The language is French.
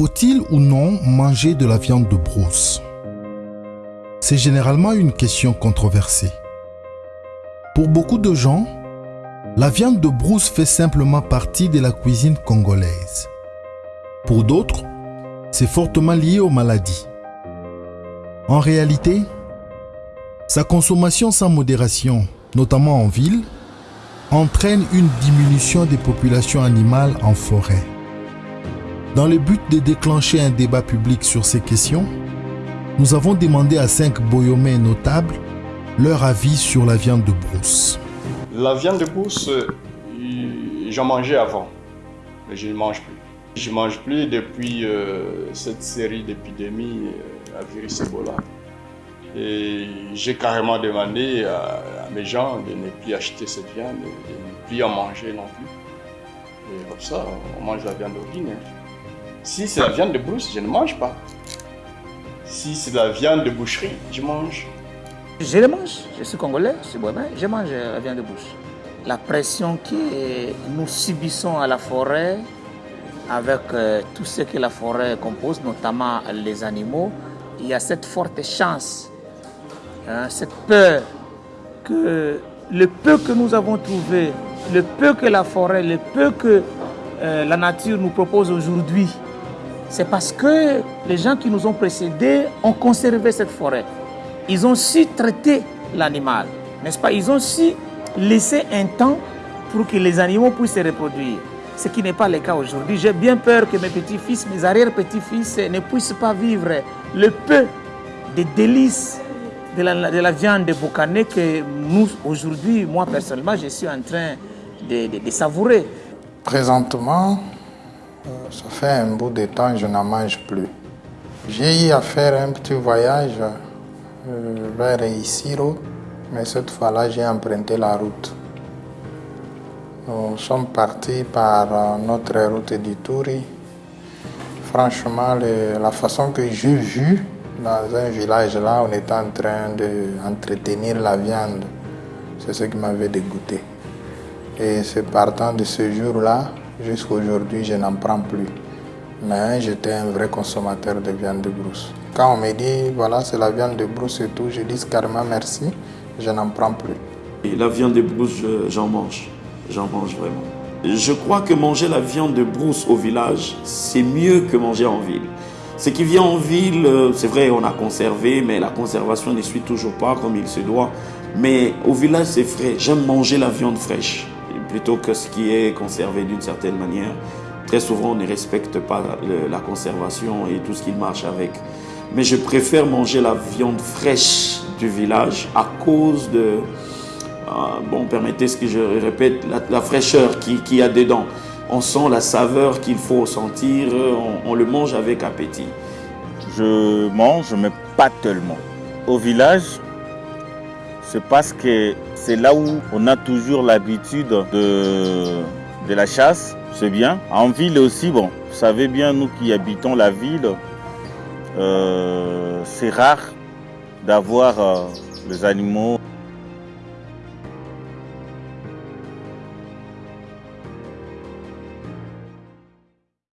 Faut-il ou non manger de la viande de brousse? C'est généralement une question controversée. Pour beaucoup de gens, la viande de brousse fait simplement partie de la cuisine congolaise. Pour d'autres, c'est fortement lié aux maladies. En réalité, sa consommation sans modération, notamment en ville, entraîne une diminution des populations animales en forêt. Dans le but de déclencher un débat public sur ces questions, nous avons demandé à cinq boyomais notables leur avis sur la viande de brousse. La viande de brousse, euh, j'en mangeais avant, mais je ne mange plus. Je ne mange plus depuis euh, cette série d'épidémies euh, à virus Ebola. Et j'ai carrément demandé à, mes gens de ne plus acheter cette viande, de ne plus en manger non plus. Et comme ça, on mange la viande d'origine. Si c'est la viande de brousse, je ne mange pas. Si c'est la viande de boucherie, je mange. Je le mange, je suis congolais, je suis bohémien, je mange la viande de bouche. La pression que nous subissons à la forêt, avec euh, tout ce que la forêt compose, notamment les animaux, il y a cette forte chance, hein, cette peur que le peu que nous avons trouvé, le peu que la forêt, le peu que euh, la nature nous propose aujourd'hui, c'est parce que les gens qui nous ont précédés ont conservé cette forêt. Ils ont su traiter l'animal, n'est-ce pas? Ils ont su laisser un temps pour que les animaux puissent se reproduire. Ce qui n'est pas le cas aujourd'hui. J'ai bien peur que mes petits-fils, mes arrière-petits-fils ne puissent pas vivre le peu de délices de la, de la que nous, aujourd'hui, moi personnellement, je suis en train de savourer. Présentement, ça fait un bout de temps que je n'en mange plus. J'ai eu à faire un petit voyage euh, vers Isiro, mais cette fois-là, j'ai emprunté la route. Nous sommes partis par euh, notre route d'Ituri. Franchement, la façon que j'ai vu dans un village là, on était en train d'entretenir la viande. C'est ce qui m'avait dégoûté. Et c'est partant de ce jour-là Jusqu'à aujourd'hui, je n'en prends plus. Mais j'étais un vrai consommateur de viande de brousse. Quand on me dit, voilà, c'est la viande de brousse et tout, je dis carrément merci, je n'en prends plus. La viande de brousse, j'en mange. J'en mange vraiment. Je crois que manger la viande de brousse au village, c'est mieux que manger en ville. Ce qui vient en ville, euh, c'est vrai, on a conservé, mais la conservation ne suit toujours pas comme il se doit. Mais au village, c'est frais. J'aime manger la viande fraîche plutôt que ce qui est conservé d'une certaine manière. Très souvent, on ne respecte pas la, conservation et tout ce qui marche avec. Mais je préfère manger la viande fraîche du village à cause de, euh, bon, permettez ce que je répète, la, fraîcheur qu'il qui y a dedans. On sent la saveur qu'il faut sentir, on, on le mange avec appétit. Je mange, mais pas tellement. Au village, c'est parce que c'est là où on a toujours l'habitude de, de la chasse, c'est bien. En ville aussi, bon, vous savez bien, nous qui habitons la ville, euh, c'est rare d'avoir euh, les animaux